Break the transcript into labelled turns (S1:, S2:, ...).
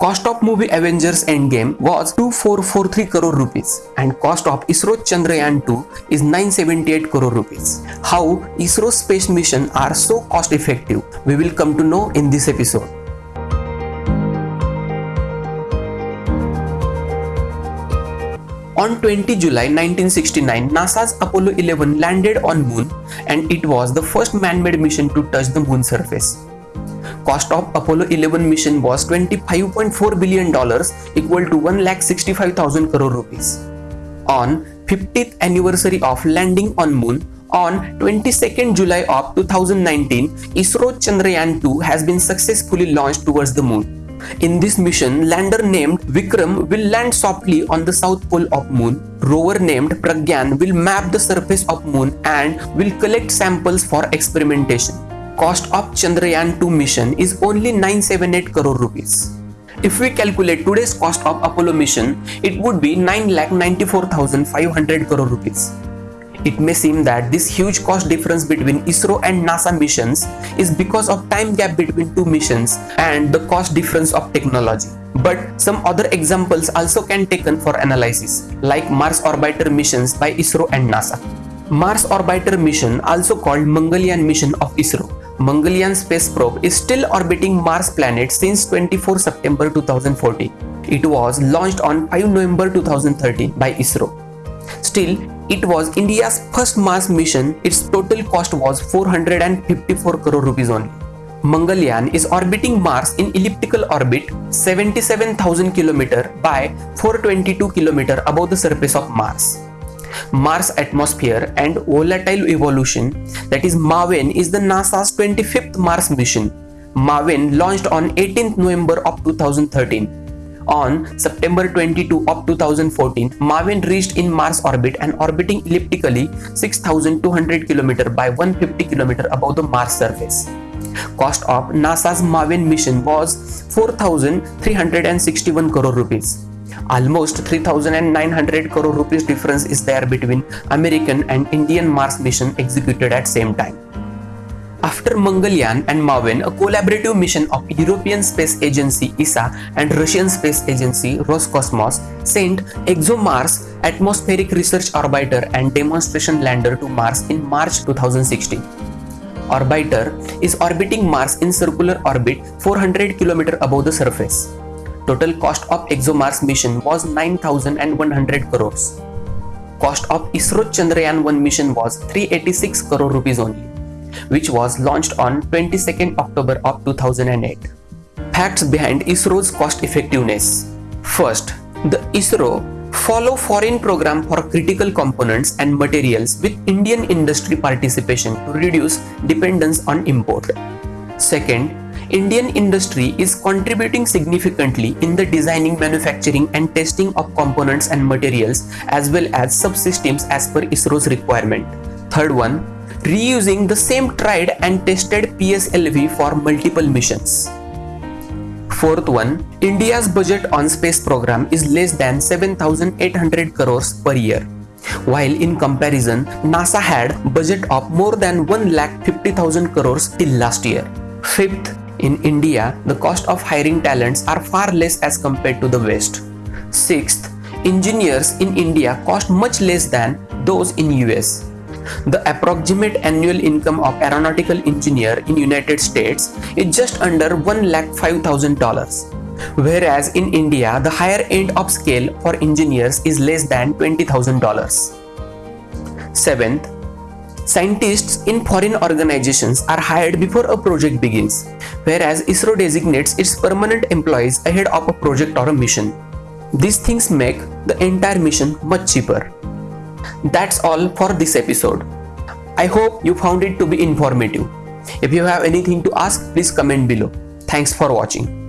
S1: Cost of movie Avengers Endgame was 2443 crore rupees and cost of ISRO Chandrayaan 2 is 978 crore rupees. How ISRO space mission are so cost effective we will come to know in this episode. On 20 July 1969, NASA's Apollo 11 landed on Moon and it was the first man-made mission to touch the Moon surface. Cost of Apollo 11 mission was 25.4 billion dollars equal to 1,65,000 crore rupees. On 50th anniversary of landing on Moon, on 22nd July of 2019, ISRO Chandrayaan 2 has been successfully launched towards the Moon. In this mission, lander named Vikram will land softly on the south pole of moon. Rover named Pragyan will map the surface of moon and will collect samples for experimentation. Cost of Chandrayaan 2 mission is only 978 crore rupees. If we calculate today's cost of Apollo mission, it would be 9,94,500 crore rupees. It may seem that this huge cost difference between ISRO and NASA missions is because of time gap between two missions and the cost difference of technology. But some other examples also can taken for analysis, like Mars Orbiter missions by ISRO and NASA. Mars Orbiter mission, also called Mangalyaan mission of ISRO. Mangalyaan space probe is still orbiting Mars planet since 24 September 2014. It was launched on 5 November 2013 by ISRO. Still, it was India's first Mars mission. Its total cost was 454 crore rupees only. Mangalyaan is orbiting Mars in elliptical orbit 77,000 km by 422 km above the surface of Mars. Mars atmosphere and volatile evolution that is MAVEN is the NASA's 25th Mars mission. MAVEN launched on 18th November of 2013 on September 22 of 2014, MAVEN reached in Mars orbit and orbiting elliptically 6200 km by 150 km above the Mars surface. Cost of NASA's MAVEN mission was 4361 crore rupees. Almost 3900 crore rupees difference is there between American and Indian Mars mission executed at same time. After Mangalyaan and MAVEN, a collaborative mission of European Space Agency ESA and Russian Space Agency Roscosmos sent ExoMars atmospheric research orbiter and demonstration lander to Mars in March 2016. Orbiter is orbiting Mars in circular orbit 400 km above the surface. Total cost of ExoMars mission was 9100 crores. Cost of ISRO Chandrayaan 1 mission was 386 crore rupees only which was launched on 22nd October of 2008. Facts behind ISRO's cost effectiveness. First, the ISRO follow foreign program for critical components and materials with Indian industry participation to reduce dependence on import. Second, Indian industry is contributing significantly in the designing, manufacturing and testing of components and materials as well as subsystems as per ISRO's requirement. Third one, reusing the same tried and tested PSLV for multiple missions. Fourth one, India's budget on space program is less than 7800 crores per year. While in comparison, NASA had budget of more than 1,50,000 crores till last year. Fifth, in India, the cost of hiring talents are far less as compared to the West. Sixth, engineers in India cost much less than those in US. The approximate annual income of aeronautical engineer in United States is just under $1,05,000 whereas in India the higher end of scale for engineers is less than $20,000. Seventh, scientists in foreign organizations are hired before a project begins, whereas ISRO designates its permanent employees ahead of a project or a mission. These things make the entire mission much cheaper. That's all for this episode. I hope you found it to be informative. If you have anything to ask, please comment below. Thanks for watching.